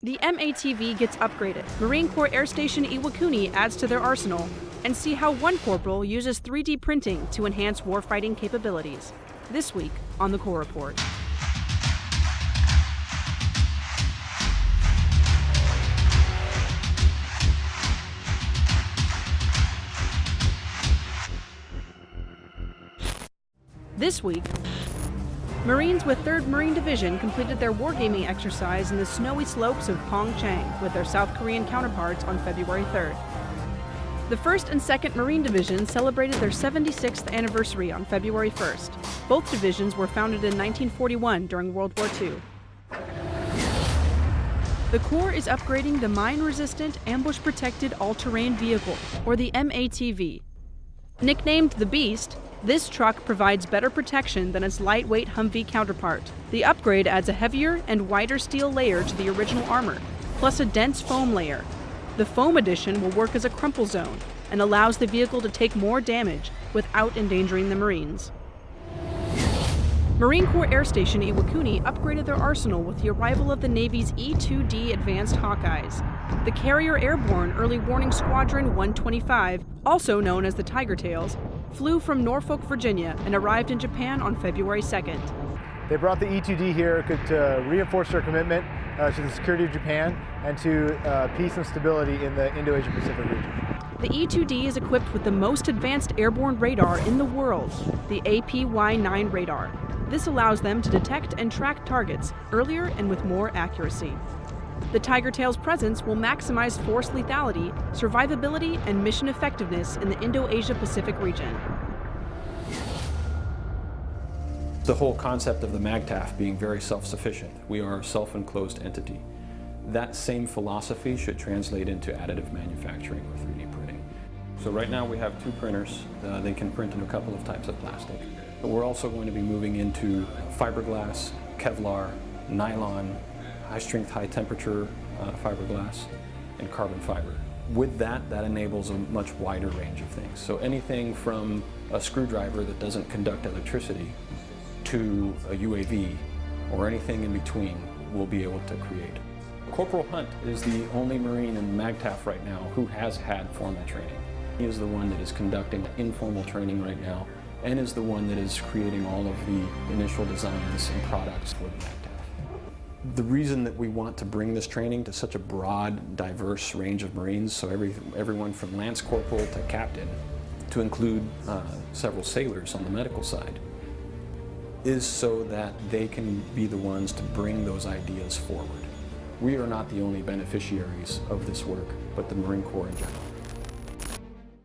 The MATV gets upgraded. Marine Corps Air Station Iwakuni adds to their arsenal, and see how one corporal uses 3D printing to enhance warfighting capabilities. This week on the Corps Report. This week, Marines with 3rd Marine Division completed their wargaming exercise in the snowy slopes of Pyeongchang with their South Korean counterparts on February 3rd. The 1st and 2nd Marine Divisions celebrated their 76th anniversary on February 1st. Both divisions were founded in 1941 during World War II. The Corps is upgrading the Mine Resistant Ambush Protected All Terrain Vehicle, or the MATV. Nicknamed the Beast, this truck provides better protection than its lightweight Humvee counterpart. The upgrade adds a heavier and wider steel layer to the original armor, plus a dense foam layer. The foam addition will work as a crumple zone and allows the vehicle to take more damage without endangering the Marines. Marine Corps Air Station Iwakuni upgraded their arsenal with the arrival of the Navy's E-2D Advanced Hawkeyes. The Carrier Airborne Early Warning Squadron 125, also known as the Tiger Tails, flew from Norfolk, Virginia and arrived in Japan on February 2nd. They brought the E-2D here to reinforce their commitment uh, to the security of Japan and to uh, peace and stability in the Indo-Asia Pacific region. The E-2D is equipped with the most advanced airborne radar in the world, the APY-9 radar. This allows them to detect and track targets earlier and with more accuracy. The Tiger Tail's presence will maximize force lethality, survivability, and mission effectiveness in the Indo-Asia Pacific region. The whole concept of the MAGTF being very self-sufficient. We are a self-enclosed entity. That same philosophy should translate into additive manufacturing or 3D printing. So right now we have two printers. Uh, they can print in a couple of types of plastic. But we're also going to be moving into fiberglass, Kevlar, nylon, high strength, high temperature uh, fiberglass, and carbon fiber. With that, that enables a much wider range of things. So anything from a screwdriver that doesn't conduct electricity to a UAV or anything in between we'll be able to create. Corporal Hunt is the only Marine in MAGTF right now who has had formal training. He is the one that is conducting informal training right now and is the one that is creating all of the initial designs and products for the MAGTF. The reason that we want to bring this training to such a broad, diverse range of Marines, so every, everyone from Lance Corporal to Captain, to include uh, several sailors on the medical side, is so that they can be the ones to bring those ideas forward. We are not the only beneficiaries of this work, but the Marine Corps in general.